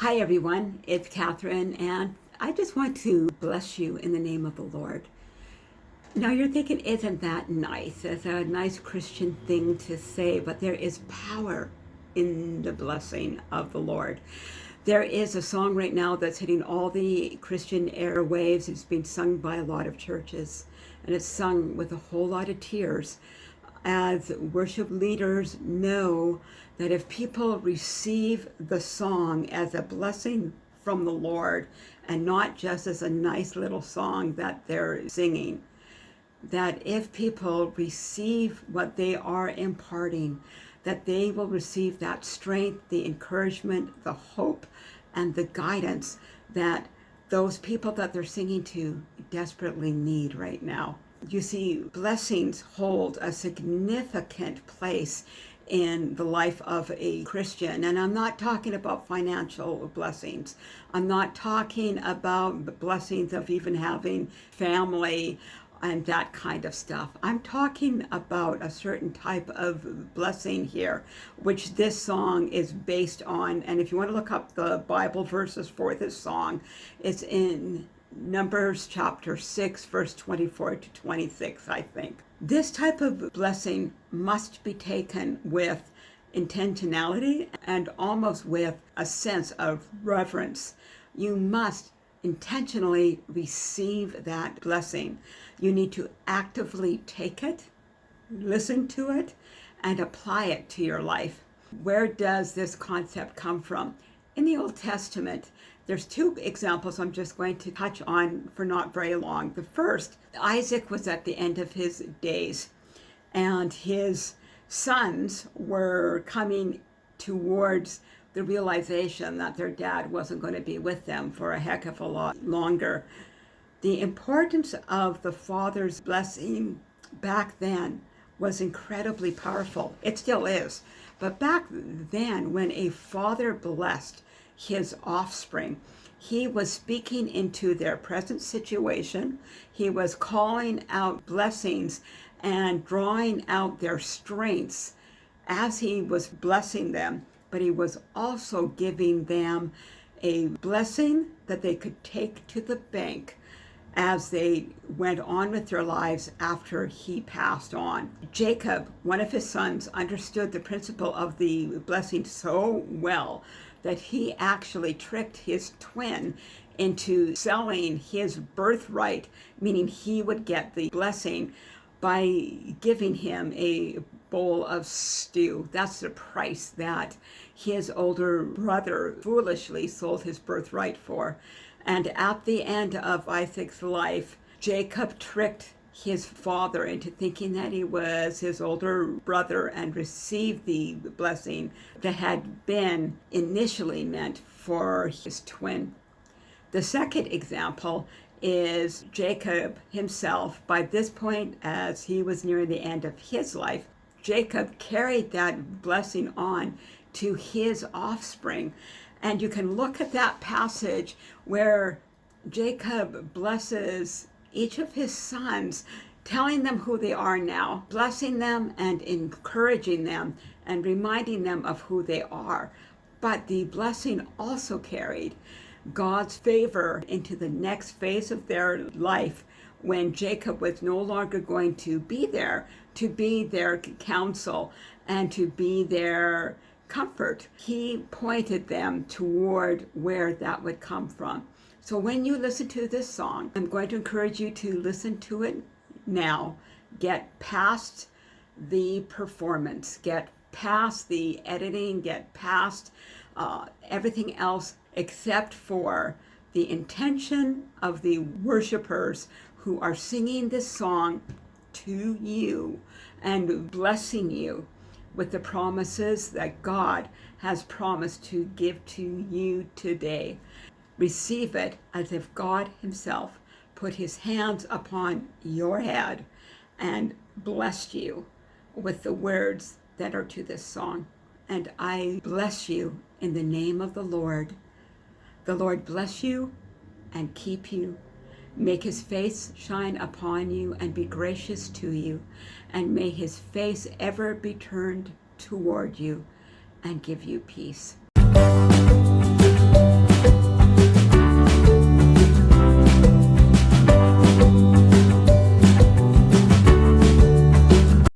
Hi everyone, it's Catherine and I just want to bless you in the name of the Lord. Now you're thinking, isn't that nice? It's a nice Christian thing to say, but there is power in the blessing of the Lord. There is a song right now that's hitting all the Christian airwaves. It's being sung by a lot of churches and it's sung with a whole lot of tears as worship leaders know that if people receive the song as a blessing from the Lord and not just as a nice little song that they're singing, that if people receive what they are imparting, that they will receive that strength, the encouragement, the hope, and the guidance that those people that they're singing to desperately need right now you see, blessings hold a significant place in the life of a Christian. And I'm not talking about financial blessings. I'm not talking about the blessings of even having family and that kind of stuff. I'm talking about a certain type of blessing here, which this song is based on. And if you want to look up the Bible verses for this song, it's in Numbers chapter 6, verse 24 to 26, I think. This type of blessing must be taken with intentionality and almost with a sense of reverence. You must intentionally receive that blessing. You need to actively take it, listen to it, and apply it to your life. Where does this concept come from? In the Old Testament, there's two examples I'm just going to touch on for not very long. The first, Isaac was at the end of his days and his sons were coming towards the realization that their dad wasn't going to be with them for a heck of a lot longer. The importance of the father's blessing back then was incredibly powerful. It still is. But back then, when a father blessed, his offspring. He was speaking into their present situation. He was calling out blessings and drawing out their strengths as he was blessing them, but he was also giving them a blessing that they could take to the bank as they went on with their lives after he passed on. Jacob, one of his sons, understood the principle of the blessing so well that he actually tricked his twin into selling his birthright, meaning he would get the blessing by giving him a bowl of stew. That's the price that his older brother foolishly sold his birthright for. And at the end of Isaac's life, Jacob tricked his father into thinking that he was his older brother and received the blessing that had been initially meant for his twin. The second example is Jacob himself. By this point, as he was nearing the end of his life, Jacob carried that blessing on to his offspring. And you can look at that passage where Jacob blesses each of his sons, telling them who they are now, blessing them and encouraging them and reminding them of who they are. But the blessing also carried God's favor into the next phase of their life when Jacob was no longer going to be there to be their counsel and to be their comfort. He pointed them toward where that would come from. So when you listen to this song, I'm going to encourage you to listen to it now. Get past the performance, get past the editing, get past uh, everything else except for the intention of the worshipers who are singing this song to you and blessing you with the promises that God has promised to give to you today receive it as if God himself put his hands upon your head and blessed you with the words that are to this song. And I bless you in the name of the Lord. The Lord bless you and keep you. Make his face shine upon you and be gracious to you. And may his face ever be turned toward you and give you peace.